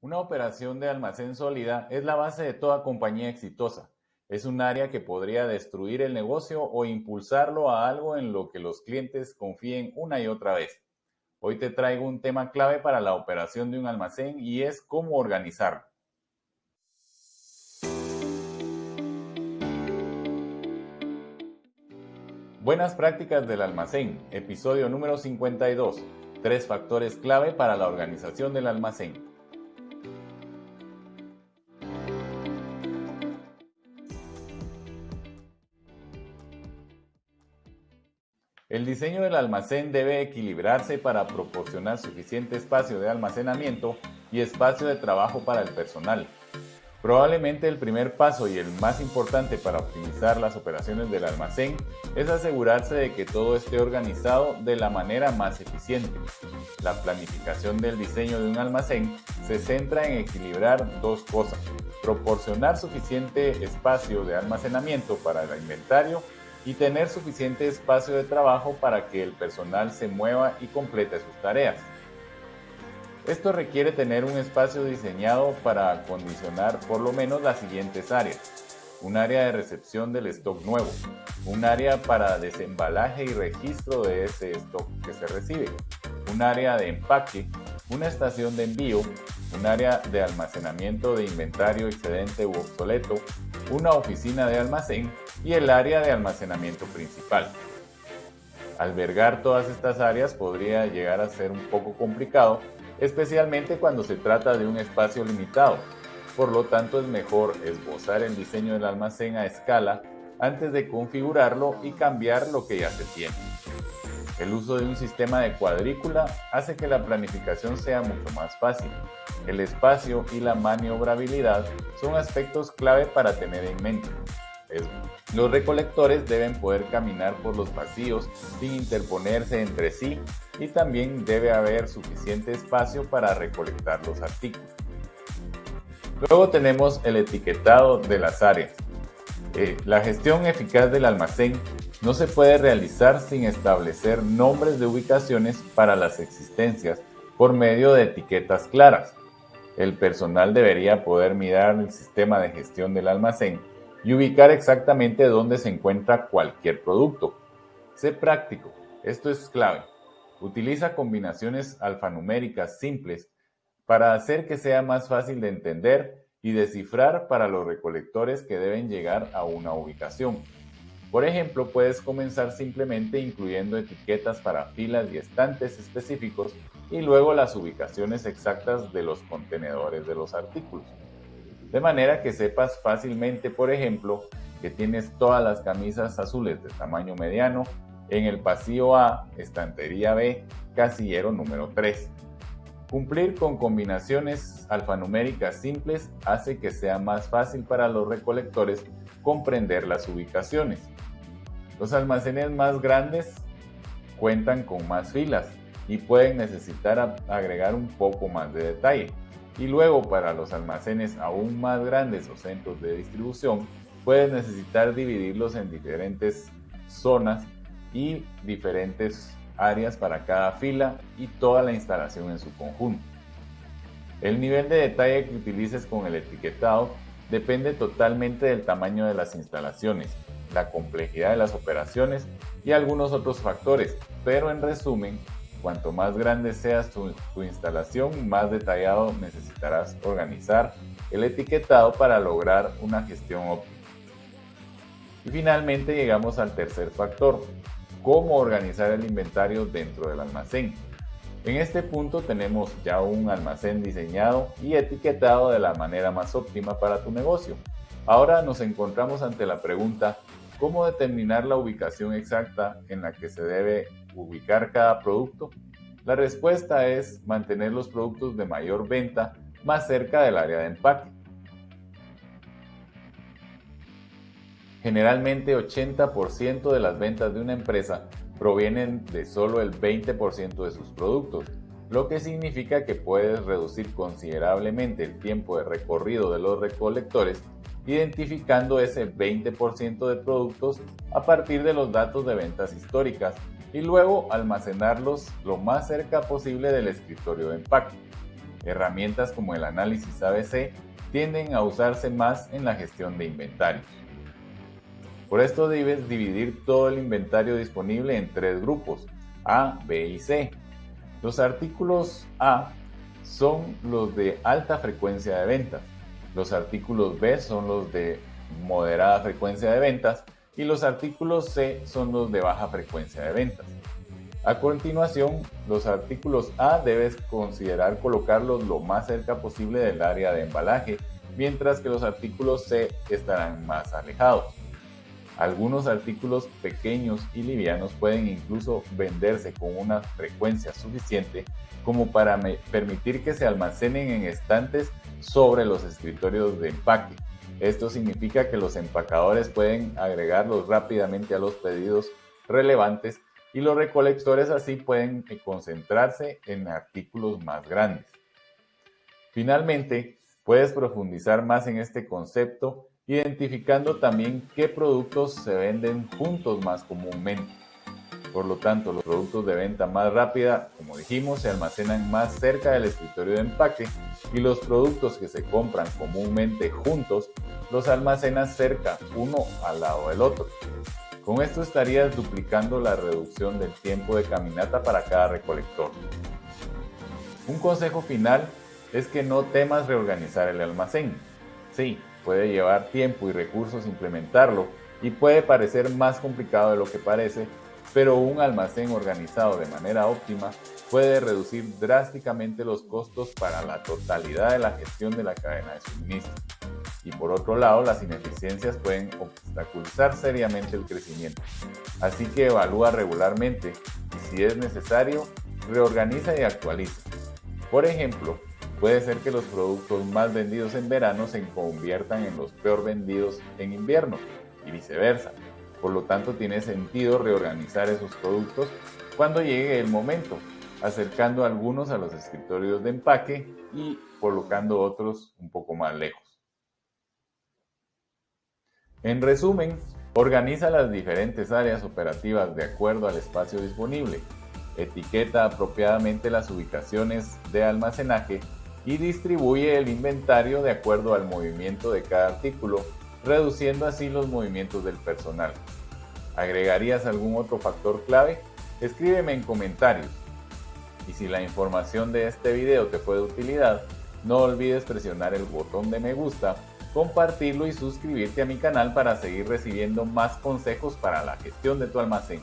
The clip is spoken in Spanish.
Una operación de almacén sólida es la base de toda compañía exitosa. Es un área que podría destruir el negocio o impulsarlo a algo en lo que los clientes confíen una y otra vez. Hoy te traigo un tema clave para la operación de un almacén y es cómo organizarlo. Buenas prácticas del almacén, episodio número 52. Tres factores clave para la organización del almacén. El diseño del almacén debe equilibrarse para proporcionar suficiente espacio de almacenamiento y espacio de trabajo para el personal. Probablemente el primer paso y el más importante para optimizar las operaciones del almacén es asegurarse de que todo esté organizado de la manera más eficiente. La planificación del diseño de un almacén se centra en equilibrar dos cosas, proporcionar suficiente espacio de almacenamiento para el inventario y tener suficiente espacio de trabajo para que el personal se mueva y complete sus tareas. Esto requiere tener un espacio diseñado para acondicionar por lo menos las siguientes áreas. Un área de recepción del stock nuevo, un área para desembalaje y registro de ese stock que se recibe, un área de empaque, una estación de envío, un área de almacenamiento de inventario excedente u obsoleto, una oficina de almacén y el área de almacenamiento principal. Albergar todas estas áreas podría llegar a ser un poco complicado, especialmente cuando se trata de un espacio limitado. Por lo tanto, es mejor esbozar el diseño del almacén a escala antes de configurarlo y cambiar lo que ya se tiene. El uso de un sistema de cuadrícula hace que la planificación sea mucho más fácil. El espacio y la maniobrabilidad son aspectos clave para tener en mente. Los recolectores deben poder caminar por los pasillos sin interponerse entre sí y también debe haber suficiente espacio para recolectar los artículos. Luego tenemos el etiquetado de las áreas. Eh, la gestión eficaz del almacén no se puede realizar sin establecer nombres de ubicaciones para las existencias por medio de etiquetas claras. El personal debería poder mirar el sistema de gestión del almacén y ubicar exactamente dónde se encuentra cualquier producto. Sé práctico, esto es clave. Utiliza combinaciones alfanuméricas simples para hacer que sea más fácil de entender y descifrar para los recolectores que deben llegar a una ubicación. Por ejemplo, puedes comenzar simplemente incluyendo etiquetas para filas y estantes específicos y luego las ubicaciones exactas de los contenedores de los artículos. De manera que sepas fácilmente, por ejemplo, que tienes todas las camisas azules de tamaño mediano en el pasillo A, estantería B, casillero número 3. Cumplir con combinaciones alfanuméricas simples hace que sea más fácil para los recolectores comprender las ubicaciones. Los almacenes más grandes cuentan con más filas y pueden necesitar agregar un poco más de detalle. Y luego para los almacenes aún más grandes o centros de distribución, puedes necesitar dividirlos en diferentes zonas y diferentes áreas para cada fila y toda la instalación en su conjunto. El nivel de detalle que utilices con el etiquetado depende totalmente del tamaño de las instalaciones, la complejidad de las operaciones y algunos otros factores, pero en resumen, Cuanto más grande seas tu, instalación, más detallado necesitarás organizar el etiquetado para lograr una gestión óptima. Y finalmente llegamos al tercer factor, cómo organizar el inventario dentro del almacén. En este punto tenemos ya un almacén diseñado y etiquetado de la manera más óptima para tu negocio. Ahora nos encontramos ante la pregunta, ¿cómo determinar la ubicación exacta en la que se debe ubicar cada producto? La respuesta es mantener los productos de mayor venta más cerca del área de empaque. Generalmente 80% de las ventas de una empresa provienen de solo el 20% de sus productos, lo que significa que puedes reducir considerablemente el tiempo de recorrido de los recolectores identificando ese 20% de productos a partir de los datos de ventas históricas y luego almacenarlos lo más cerca posible del escritorio de empaque. Herramientas como el análisis ABC tienden a usarse más en la gestión de inventarios. Por esto debes dividir todo el inventario disponible en tres grupos, A, B y C. Los artículos A son los de alta frecuencia de ventas, los artículos B son los de moderada frecuencia de ventas y los artículos C son los de baja frecuencia de ventas. A continuación, los artículos A debes considerar colocarlos lo más cerca posible del área de embalaje, mientras que los artículos C estarán más alejados. Algunos artículos pequeños y livianos pueden incluso venderse con una frecuencia suficiente como para permitir que se almacenen en estantes sobre los escritorios de empaque. Esto significa que los empacadores pueden agregarlos rápidamente a los pedidos relevantes y los recolectores así pueden concentrarse en artículos más grandes. Finalmente, puedes profundizar más en este concepto identificando también qué productos se venden juntos más comúnmente. Por lo tanto, los productos de venta más rápida, como dijimos, se almacenan más cerca del escritorio de empaque y los productos que se compran comúnmente juntos los almacenas cerca uno al lado del otro. Con esto estarías duplicando la reducción del tiempo de caminata para cada recolector. Un consejo final es que no temas reorganizar el almacén. Sí, puede llevar tiempo y recursos implementarlo y puede parecer más complicado de lo que parece, pero un almacén organizado de manera óptima puede reducir drásticamente los costos para la totalidad de la gestión de la cadena de suministro. Y por otro lado, las ineficiencias pueden obstaculizar seriamente el crecimiento. Así que evalúa regularmente y si es necesario, reorganiza y actualiza. Por ejemplo, Puede ser que los productos más vendidos en verano se conviertan en los peor vendidos en invierno y viceversa. Por lo tanto, tiene sentido reorganizar esos productos cuando llegue el momento, acercando algunos a los escritorios de empaque y colocando otros un poco más lejos. En resumen, organiza las diferentes áreas operativas de acuerdo al espacio disponible, etiqueta apropiadamente las ubicaciones de almacenaje y distribuye el inventario de acuerdo al movimiento de cada artículo, reduciendo así los movimientos del personal. ¿Agregarías algún otro factor clave? Escríbeme en comentarios. Y si la información de este video te fue de utilidad, no olvides presionar el botón de me gusta, compartirlo y suscribirte a mi canal para seguir recibiendo más consejos para la gestión de tu almacén.